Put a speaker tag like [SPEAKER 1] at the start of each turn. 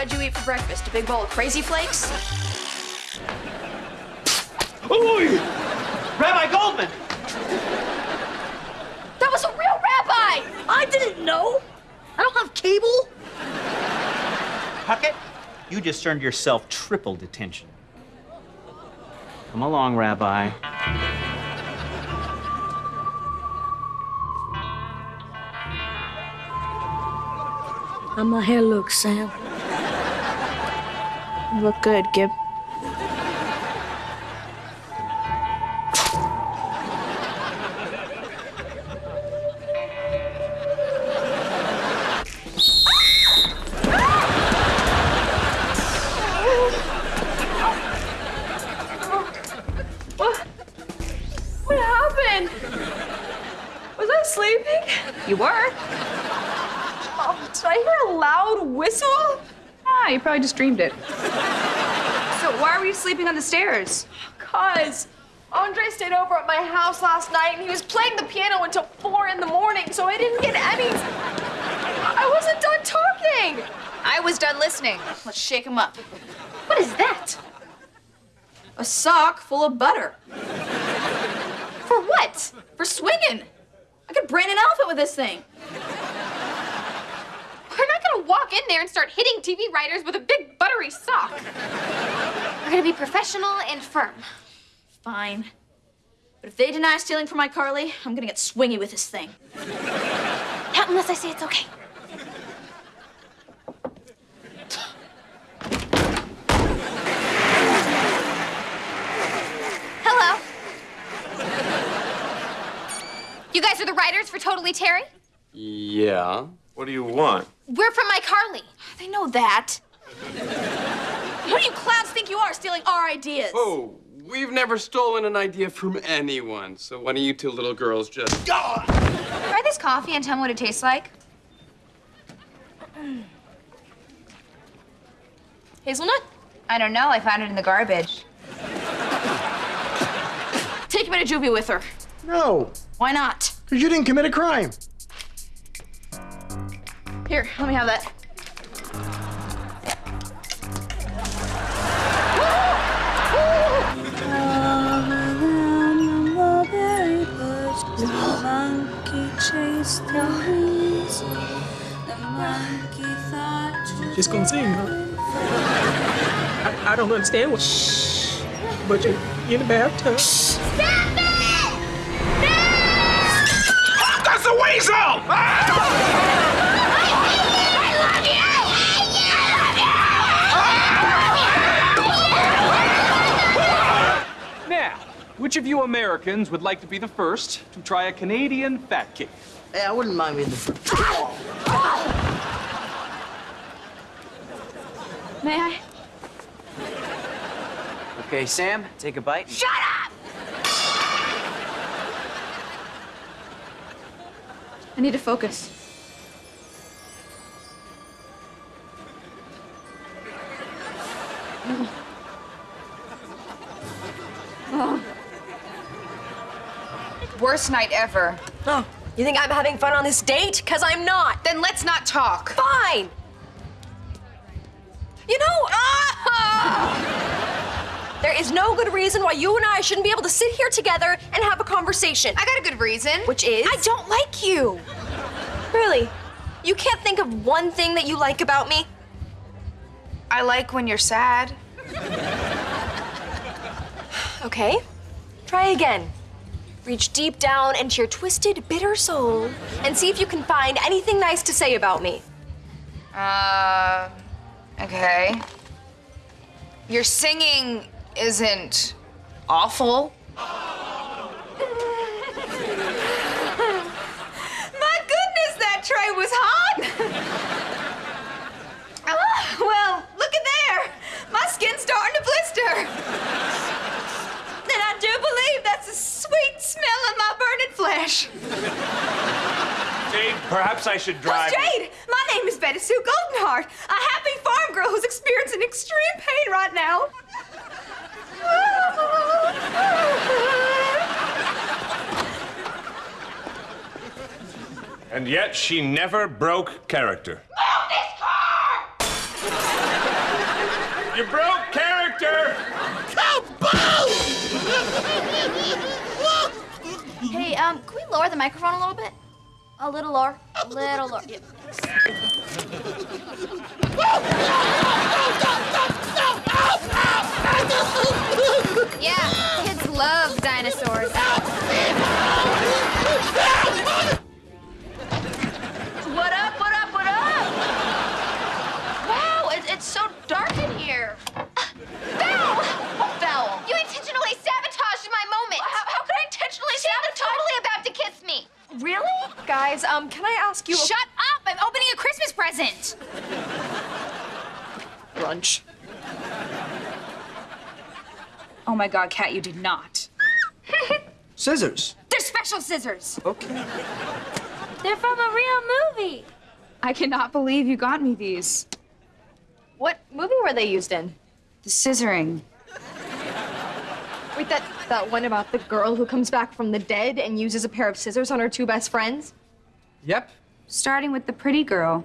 [SPEAKER 1] what'd you eat for breakfast? A big bowl of Crazy Flakes?
[SPEAKER 2] Ooh! Rabbi Goldman!
[SPEAKER 1] That was a real rabbi!
[SPEAKER 3] I didn't know. I don't have cable.
[SPEAKER 2] Puckett, you just earned yourself triple detention. Come along, Rabbi.
[SPEAKER 3] How my hair looks, Sam?
[SPEAKER 1] You look good, Gib. What? What happened? Was I sleeping?
[SPEAKER 4] You were?
[SPEAKER 1] Oh, did I hear a loud whistle?
[SPEAKER 4] Ah, you probably just dreamed it. So why were you sleeping on the stairs?
[SPEAKER 1] Cause Andre stayed over at my house last night and he was playing the piano until four in the morning, so I didn't get any. I wasn't done talking.
[SPEAKER 4] I was done listening.
[SPEAKER 1] Let's shake him up.
[SPEAKER 4] What is that?
[SPEAKER 1] A sock full of butter.
[SPEAKER 4] For what?
[SPEAKER 1] For swinging. I could brain an elephant with this thing.
[SPEAKER 5] We're not gonna walk in there and start hitting TV writers with a big buttery sock. We're gonna be professional and firm.
[SPEAKER 1] Fine. But if they deny stealing from iCarly, I'm gonna get swingy with this thing.
[SPEAKER 5] Not unless I say it's okay. Hello. You guys are the writers for Totally Terry?
[SPEAKER 6] Yeah. What do you want?
[SPEAKER 5] We're from iCarly.
[SPEAKER 1] They know that. Who do you clowns think you are stealing our ideas?
[SPEAKER 6] Oh, we've never stolen an idea from anyone. So why don't you two little girls just. Go.
[SPEAKER 4] Try this coffee and tell me what it tastes like.
[SPEAKER 1] Hazelnut?
[SPEAKER 4] I don't know. I found it in the garbage.
[SPEAKER 1] Take me to juvie with her.
[SPEAKER 7] No,
[SPEAKER 1] Why not?
[SPEAKER 7] because you didn't commit a crime.
[SPEAKER 1] Here, let me have that.
[SPEAKER 8] Just gonna sing, huh? I, I don't understand what. Shh. But you you in the bathtub. Stop it! No!
[SPEAKER 2] Oh, that's a weasel!
[SPEAKER 9] Now, which Americans would like to be the first to try a Canadian fat cake?
[SPEAKER 3] Hey, I wouldn't mind being the first.
[SPEAKER 1] May I?
[SPEAKER 10] Okay, Sam, take a bite.
[SPEAKER 1] Shut up! I need to focus.
[SPEAKER 4] Worst night ever.
[SPEAKER 11] Oh, you think I'm having fun on this date? Because I'm not.
[SPEAKER 4] Then let's not talk.
[SPEAKER 11] Fine. You know, ah! there is no good reason why you and I shouldn't be able to sit here together and have a conversation.
[SPEAKER 4] I got a good reason.
[SPEAKER 11] Which is?
[SPEAKER 4] I don't like you.
[SPEAKER 11] Really? You can't think of one thing that you like about me?
[SPEAKER 4] I like when you're sad.
[SPEAKER 11] Okay. Try again. Reach deep down into your twisted, bitter soul and see if you can find anything nice to say about me.
[SPEAKER 4] Uh, okay. Your singing isn't awful. My goodness, that tray was hot! oh, well, look at there. My skin's starting to blister. And I do believe that's the sweet smell of my burning.
[SPEAKER 9] Jade, perhaps I should drive.
[SPEAKER 4] Who's Jade? My name is Betty Sue Goldenheart, a happy farm girl who's experiencing extreme pain right now.
[SPEAKER 12] And yet she never broke character. Move this car!
[SPEAKER 9] You broke character!
[SPEAKER 4] Um, can we lower the microphone a little bit? A little lower. A little lower. Yep.
[SPEAKER 1] Yeah, kids love
[SPEAKER 11] Guys, um, can I ask you? a-
[SPEAKER 1] Shut up! I'm opening a Christmas present.
[SPEAKER 11] brunch.
[SPEAKER 4] Oh my God, Kat, you did not.
[SPEAKER 7] Scissors.
[SPEAKER 4] They're special scissors.
[SPEAKER 7] Okay.
[SPEAKER 4] They're from a real movie. I cannot believe you got me these.
[SPEAKER 11] What movie were they used in?
[SPEAKER 4] The scissoring.
[SPEAKER 11] Wait, that that one about the girl who comes back from the dead and uses a pair of scissors on her two best friends?
[SPEAKER 6] Yep.
[SPEAKER 4] Starting with the pretty girl.